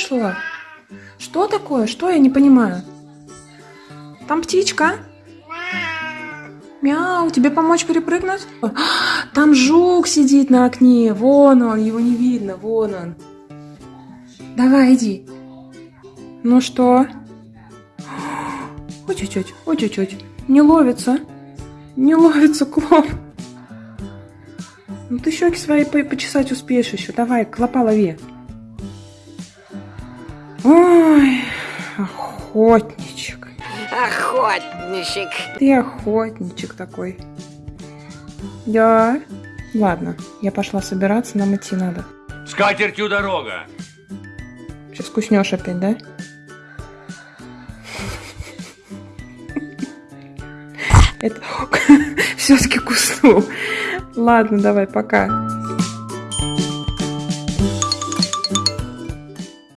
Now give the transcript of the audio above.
Что? Что такое? Что? Я не понимаю. Там птичка? Мяу, тебе помочь перепрыгнуть? Там жук сидит на окне. Вон он, его не видно. Вон он. Давай, иди. Ну что? Ой, чуть-чуть, ой, чуть-чуть. Не ловится. Не ловится клоп. Ну ты щеки свои по- почесать успеешь еще. Давай, клопа лови. Ой, охотничек. Охотничек. Ты охотничек такой. Да. Ладно, я пошла собираться, нам идти надо. С катертью дорога. Сейчас куснешь опять, да? Это все-таки куснул. Ладно, давай, пока.